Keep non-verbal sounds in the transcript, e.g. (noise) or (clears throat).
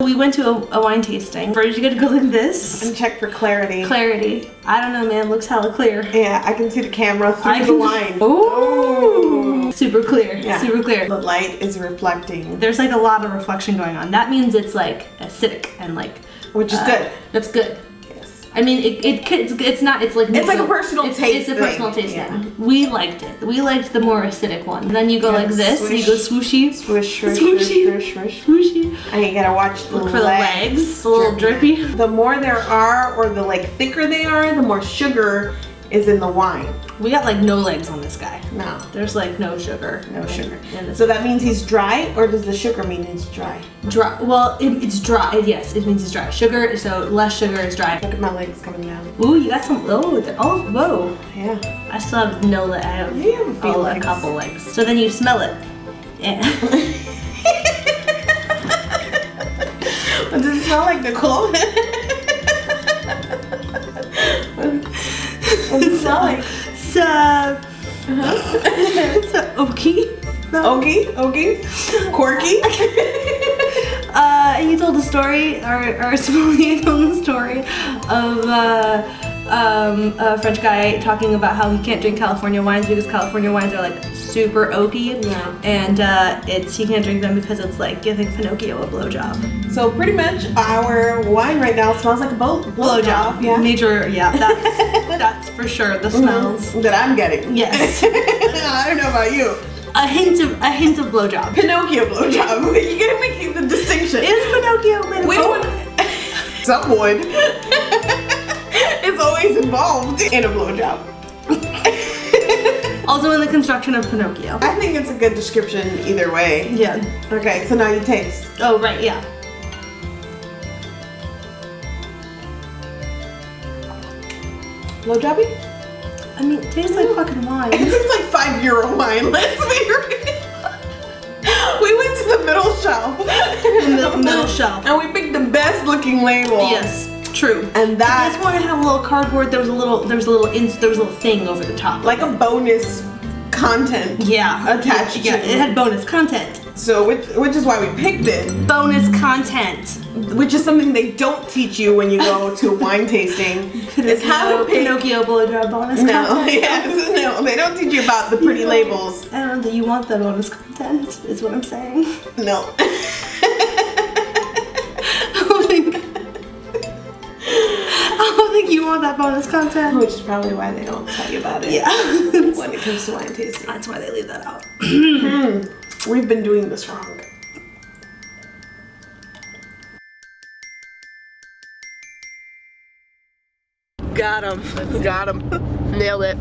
We went to a, a wine tasting. First, you gotta go like this. And check for clarity. Clarity. I don't know, man. Looks hella clear. yeah, I can see the camera through I the can- wine. (laughs) Ooh. Super clear. Yeah. Super clear. The light is reflecting, There's like a lot of reflection going on. That means it's like acidic and like. which is uh, good. That's good. I mean, it, it it's, it's not, it's like. It's like a personal it's, taste It's a thing. personal taste Yeah. thing. We liked it. We liked the more acidic one. Then you go Yeah, like this, and you go swooshy. Swish, swish, Swooshy. swish. Swooshy. And you gotta watch the Look for the legs. A little drippy. The more there are, or the like thicker they are, the more sugar is in the wine. We got like no legs on this guy. No, There's like no sugar. no in- sugar. in So that means he's dry, or does the sugar mean he's dry? Dry. Well, it, it's dry. Yes, it means it's dry. Sugar. So less sugar is dry. Look at my legs coming down. Ooh, you got some. Oh, the- oh, whoa. Yeah. I still have no legs. I have, You have oh, a couple legs. So then you smell it. Yeah. (laughs) Does it smell like Nicole? what (laughs) does it smell like? so, so oaky. No. Ogie? Ogie? Corky? Uh, he told a story, or, or (laughs) Sommelier told a story of uh, um, a French guy talking about how he can't drink California wines because California wines are like super oaky, Yeah. and uh, it's he can't drink them because it's like giving Pinocchio a blowjob. So pretty much our wine right now smells like a boat Blowjob, Yeah. major, yeah, (laughs) that's that's for sure. The smells. That I'm getting. Yes, (laughs) I don't know about you. a hint of a hint of blowjob. Pinocchio blowjob. (laughs) You gotta make the distinction. Is Pinocchio made of we oak? don't. Some would. it's always involved in a blowjob. Also in the construction of Pinocchio. I think it's a good description either way. Yeah. Okay, so now you taste. Oh right, yeah. Blowjobby? I mean, it tastes like fucking wine. It tastes like five euro wine. (laughs) Let's be real. We went to the middle shelf. middle- middle shelf. And we picked the best looking label. Yes, true. And that. This one had a little cardboard. There was a little. There was a little. Ins, there was a little thing over the top. like a bonus content. yeah, attached Yeah, to- it had bonus content. So which which is why we picked it. Bonus content. Which is something they don't teach you when you go to (laughs) wine tasting. Is how to pick Pinocchio blowjob bonus No, content. (laughs) yes, no, they don't teach you about the pretty labels. I don't know that you want that bonus content. Is what I'm saying. No. (laughs) want that bonus content. Which is probably why they don't tell you about it. Yeah. (laughs) When it comes to wine tasting. That's why they leave that out. (clears throat) Hmm. We've been doing this wrong. Got him. Got him. (laughs) Nailed it.